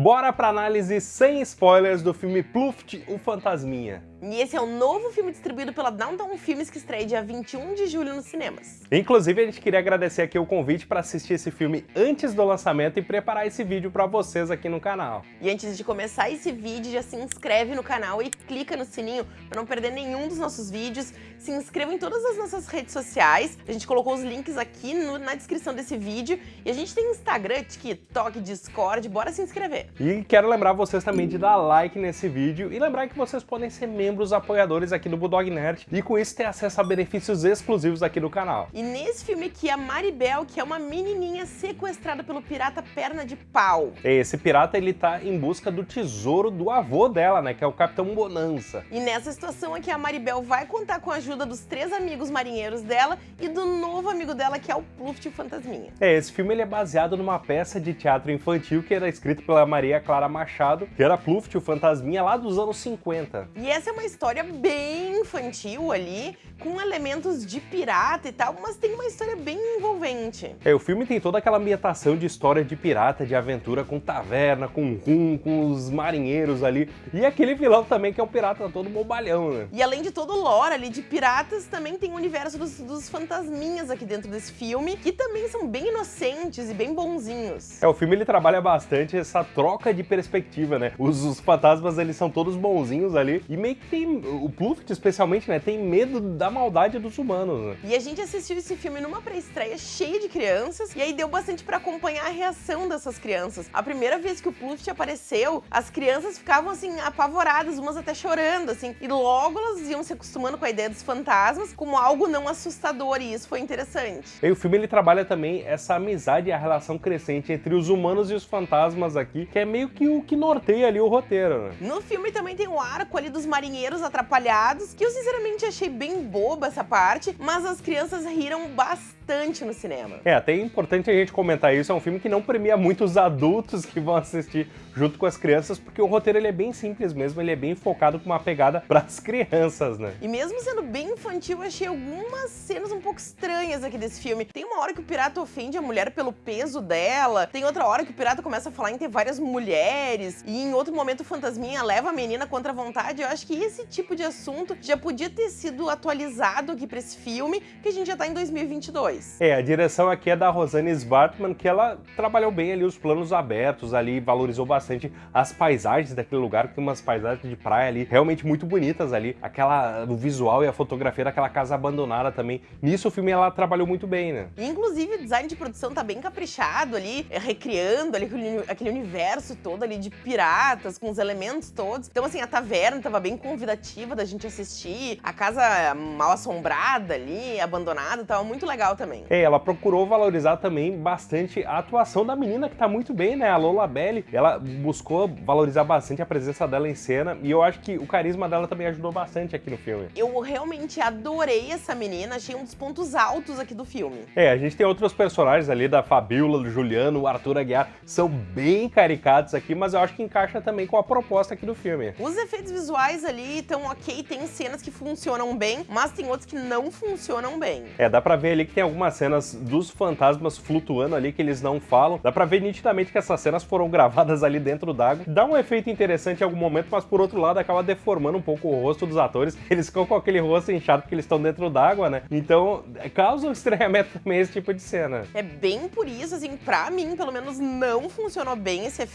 Bora pra análise sem spoilers do filme Pluft, o Fantasminha. E esse é o novo filme distribuído pela Downtown Filmes que estreia dia 21 de julho nos cinemas. Inclusive, a gente queria agradecer aqui o convite para assistir esse filme antes do lançamento e preparar esse vídeo para vocês aqui no canal. E antes de começar esse vídeo, já se inscreve no canal e clica no sininho para não perder nenhum dos nossos vídeos. Se inscreva em todas as nossas redes sociais, a gente colocou os links aqui no, na descrição desse vídeo. E a gente tem Instagram, TikTok, Discord, bora se inscrever. E quero lembrar vocês também de dar like nesse vídeo e lembrar que vocês podem ser membros apoiadores aqui do Bulldog Nerd e com isso ter acesso a benefícios exclusivos aqui do canal. E nesse filme aqui, a Maribel, que é uma menininha sequestrada pelo pirata Perna de Pau. Esse pirata, ele tá em busca do tesouro do avô dela, né, que é o Capitão Bonança. E nessa situação aqui, a Maribel vai contar com a ajuda dos três amigos marinheiros dela e do novo amigo dela, que é o Pluft Fantasminha. É, esse filme ele é baseado numa peça de teatro infantil que era escrita pela Maria Clara Machado, que era Pluft, o Fantasminha, lá dos anos 50. E essa é uma história bem infantil ali, com elementos de pirata e tal, mas tem uma história bem envolvente. É, o filme tem toda aquela ambientação de história de pirata, de aventura com taverna, com rum, com os marinheiros ali, e aquele vilão também que é o pirata todo bobalhão, né? E além de todo o lore ali de piratas, também tem o universo dos, dos fantasminhas aqui dentro desse filme, que também são bem inocentes e bem bonzinhos. É, o filme ele trabalha bastante essa troca de perspectiva, né? Os, os fantasmas, eles são todos bonzinhos ali, e meio que tem o Pluft, especialmente, né, tem medo da maldade dos humanos. Né? E a gente assistiu esse filme numa pré-estreia cheia de crianças, e aí deu bastante para acompanhar a reação dessas crianças. A primeira vez que o Pluft apareceu, as crianças ficavam, assim, apavoradas, umas até chorando, assim, e logo elas iam se acostumando com a ideia dos fantasmas como algo não assustador, e isso foi interessante. E o filme, ele trabalha também essa amizade e a relação crescente entre os humanos e os fantasmas aqui, que é meio que o que norteia ali o roteiro, né? No filme também tem o arco ali dos marinheiros atrapalhados, que eu sinceramente achei bem boba essa parte, mas as crianças riram bastante no cinema. É, até é importante a gente comentar isso, é um filme que não premia muito os adultos que vão assistir junto com as crianças, porque o roteiro ele é bem simples mesmo, ele é bem focado com uma pegada para as crianças, né? E mesmo sendo bem infantil, achei algumas cenas um pouco estranhas aqui desse filme. Tem uma hora que o pirata ofende a mulher pelo peso dela, tem outra hora que o pirata começa a falar em ter várias mulheres, e em outro momento o fantasminha leva a menina contra a vontade. Eu acho que esse tipo de assunto já podia ter sido atualizado aqui para esse filme, que a gente já tá em 2022. É, a direção aqui é da Rosane Svartman, que ela trabalhou bem ali os planos abertos ali, valorizou bastante as paisagens daquele lugar, que tem umas paisagens de praia ali realmente muito bonitas ali, aquela, o visual e a fotografia daquela casa abandonada também. Nisso o filme ela trabalhou muito bem, né? Inclusive o design de produção tá bem caprichado ali, recriando ali aquele universo todo ali de piratas, com os elementos todos. Então assim, a taverna tava bem convidativa da gente assistir. A casa mal assombrada ali, abandonada, tava muito legal também. É, ela procurou valorizar também bastante a atuação da menina, que tá muito bem, né? A Lola Belli. Ela buscou valorizar bastante a presença dela em cena e eu acho que o carisma dela também ajudou bastante aqui no filme. Eu realmente adorei essa menina, achei um dos pontos altos aqui do filme. É, a gente tem outros personagens ali, da Fabiola, do Juliano, o Arthur Aguiar, são bem caricatos aqui, mas eu acho que encaixa também com a proposta aqui do filme. Os efeitos visuais ali então ok, tem cenas que funcionam bem, mas tem outras que não funcionam bem. É, dá pra ver ali que tem algumas cenas dos fantasmas flutuando ali que eles não falam. Dá pra ver nitidamente que essas cenas foram gravadas ali dentro d'água. Dá um efeito interessante em algum momento, mas por outro lado acaba deformando um pouco o rosto dos atores. Eles ficam com aquele rosto inchado porque eles estão dentro d'água, né? Então causa um estranhamento também esse tipo de cena. É bem por isso, assim, pra mim, pelo menos, não funcionou bem esse efeito.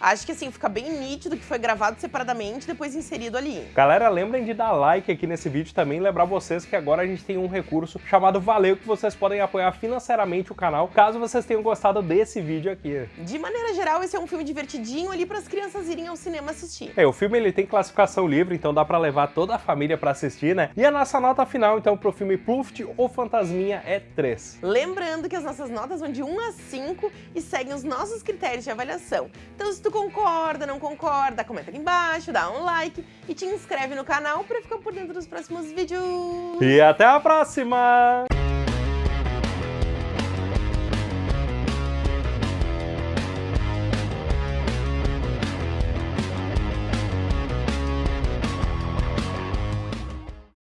Acho que, assim, fica bem nítido que foi gravado separadamente e depois inserido ali. Galera, lembrem de dar like aqui nesse vídeo também, lembrar vocês que agora a gente tem um recurso chamado Valeu, que vocês podem apoiar financeiramente o canal, caso vocês tenham gostado desse vídeo aqui. De maneira geral, esse é um filme divertidinho ali para as crianças irem ao cinema assistir. É, o filme ele tem classificação livre, então dá para levar toda a família para assistir, né? E a nossa nota final, então, pro filme Pluft ou Fantasminha é 3. Lembrando que as nossas notas vão de 1 a 5 e seguem os nossos critérios de avaliação. Então, se tu concorda, não concorda, comenta aqui embaixo, dá um like e te inscreve no canal para ficar por dentro dos próximos vídeos. E até a próxima!